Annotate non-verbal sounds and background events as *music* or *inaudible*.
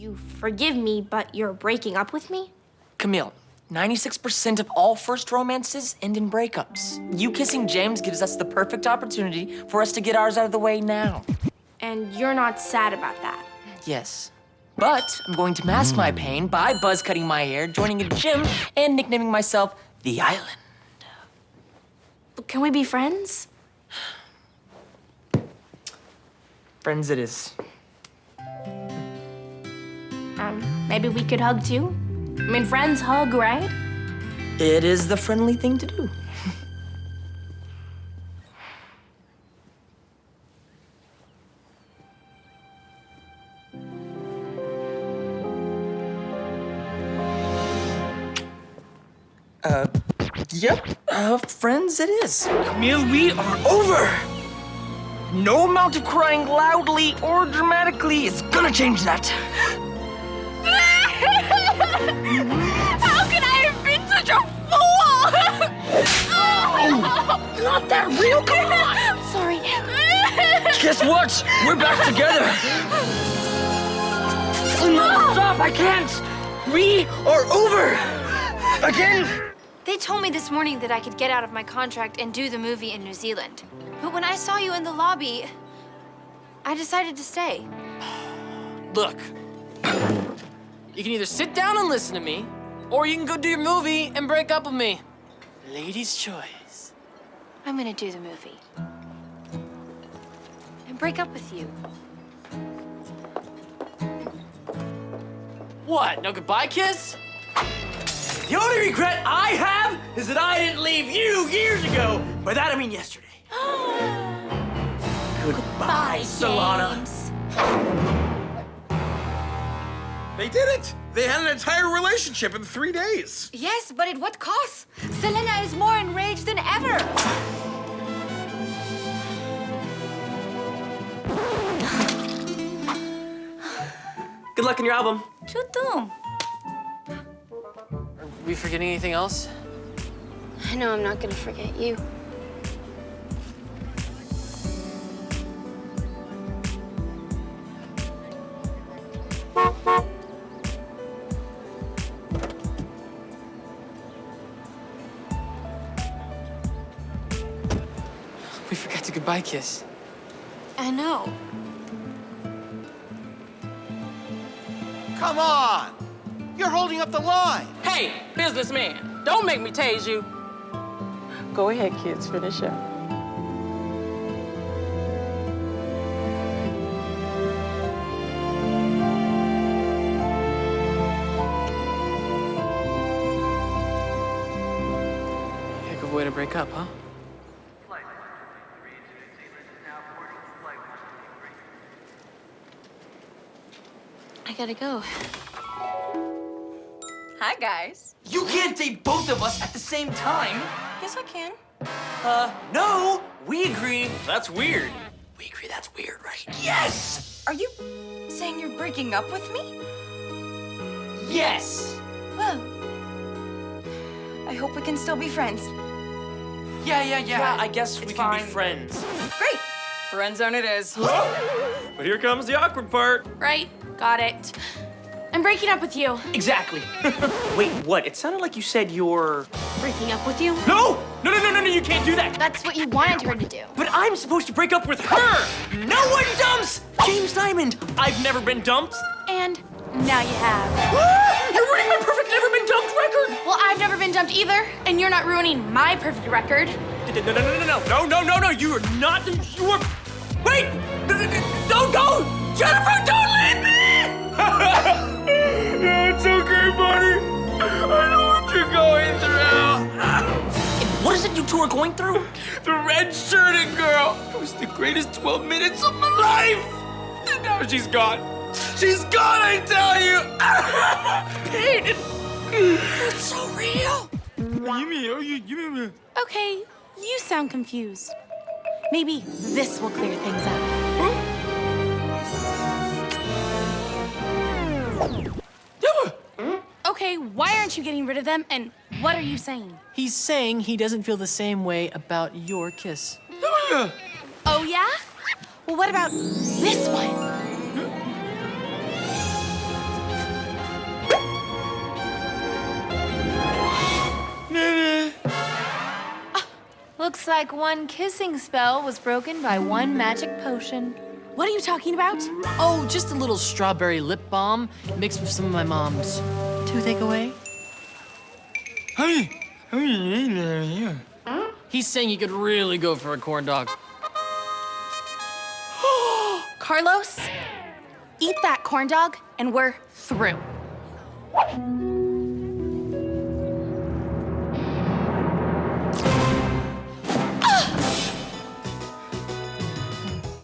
You forgive me, but you're breaking up with me? Camille, 96% of all first romances end in breakups. You kissing James gives us the perfect opportunity for us to get ours out of the way now. And you're not sad about that? Yes. But I'm going to mask my pain by buzz cutting my hair, joining a gym, and nicknaming myself The Island. Can we be friends? Friends it is. Um, maybe we could hug too? I mean, friends hug, right? It is the friendly thing to do. *laughs* Uh, yep, uh, friends it is. Camille, we are over! No amount of crying loudly or dramatically is gonna change that. How could I have been such a fool? Oh, not that real, come on! Sorry. Guess what? We're back together! No, stop, I can't! We are over! Again? They told me this morning that I could get out of my contract and do the movie in New Zealand. But when I saw you in the lobby, I decided to stay. Look, you can either sit down and listen to me, or you can go do your movie and break up with me. Lady's choice. I'm gonna do the movie. And break up with you. What, no goodbye kiss? The only regret I have is that I didn't leave you years ago. By that I mean yesterday. *gasps* Goodbye, Solana. They did it! They had an entire relationship in three days. Yes, but at what cost? Selena is more enraged than ever. Good luck in your album. Tutu. Are we forgetting anything else? I know I'm not gonna forget you. We goodbye kiss. I know. Come on! You're holding up the line. Hey, businessman, don't make me tase you. Go ahead, kids, finish up. Yeah, good way to break up, huh? I gotta go. Hi, guys. You can't date both of us at the same time. Yes, I can. Uh, no, we agree. That's weird. We agree that's weird, right? Yes! Are you saying you're breaking up with me? Yes! Well, I hope we can still be friends. Yeah, yeah, yeah. Yeah, I guess we can fine. be friends. Great. Friend zone it is. But here comes the awkward part. Right, got it. I'm breaking up with you. Exactly. Wait, what? It sounded like you said you're... Breaking up with you? No! No, no, no, no, no, you can't do that! That's what you wanted her to do. But I'm supposed to break up with her! No one dumps James Diamond! I've never been dumped. And now you have. You're ruining my perfect never been dumped record! Well, I've never been dumped either, and you're not ruining my perfect record. No, no, no, no, no, no, no, no, no, you are not, you are, wait! Don't go! Jennifer, don't leave me! *laughs* it's okay, buddy. I know what you're going through. What is it you two are going through? The red-shirted girl. It was the greatest 12 minutes of my life. And now she's gone. She's gone, I tell you. *laughs* Pain. It's so real. You mean, oh, you, you mean, Okay, you sound confused. Maybe this will clear things up. Okay, why aren't you getting rid of them, and what are you saying? He's saying he doesn't feel the same way about your kiss. Oh, yeah? Well, what about this one? Like one kissing spell was broken by one magic potion. What are you talking about? Oh, just a little strawberry lip balm mixed with some of my mom's. Toothache away? Hey, hey, He's saying he could really go for a corn dog. *gasps* Carlos, eat that corn dog and we're through.